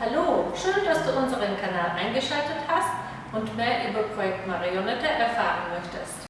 Hallo, schön, dass du unseren Kanal eingeschaltet hast und mehr über Projekt Marionette erfahren.